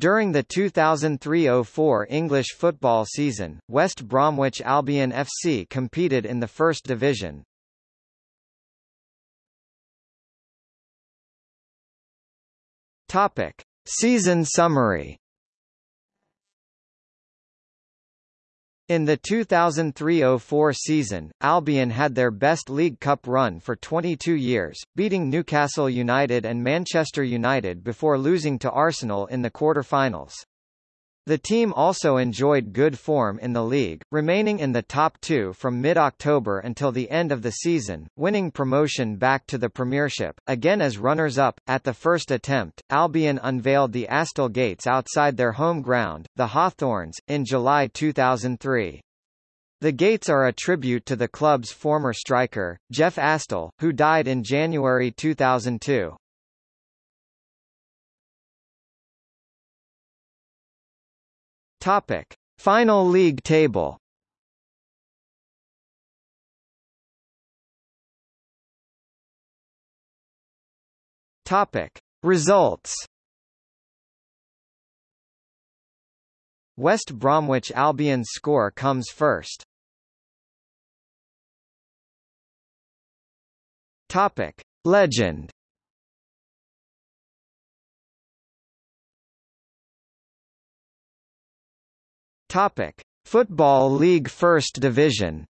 During the 2003-04 English football season, West Bromwich Albion FC competed in the First Division. Topic: Season summary. In the 2003–04 season, Albion had their best League Cup run for 22 years, beating Newcastle United and Manchester United before losing to Arsenal in the quarter-finals. The team also enjoyed good form in the league, remaining in the top two from mid-October until the end of the season, winning promotion back to the Premiership, again as runners-up. At the first attempt, Albion unveiled the Astle Gates outside their home ground, the Hawthorns, in July 2003. The gates are a tribute to the club's former striker, Jeff Astle, who died in January 2002. Topic: Final league table. Topic: Results. West Bromwich Albion's score comes first. Topic: Legend. Topic: Football League First Division.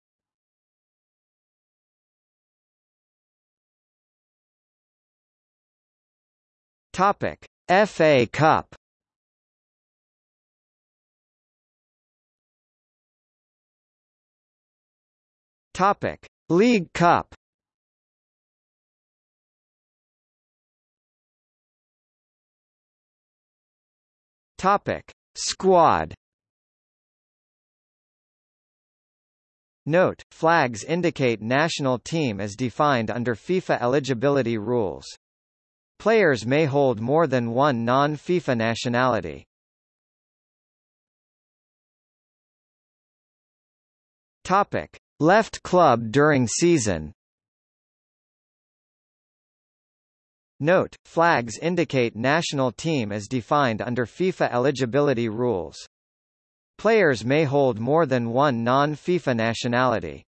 Topic: FA Cup. Topic: League Cup. Topic: Squad. Note, flags indicate national team as defined under FIFA eligibility rules. Players may hold more than one non-FIFA nationality. Topic: Left club during season. Note, flags indicate national team as defined under FIFA eligibility rules. Players may hold more than one non-FIFA nationality.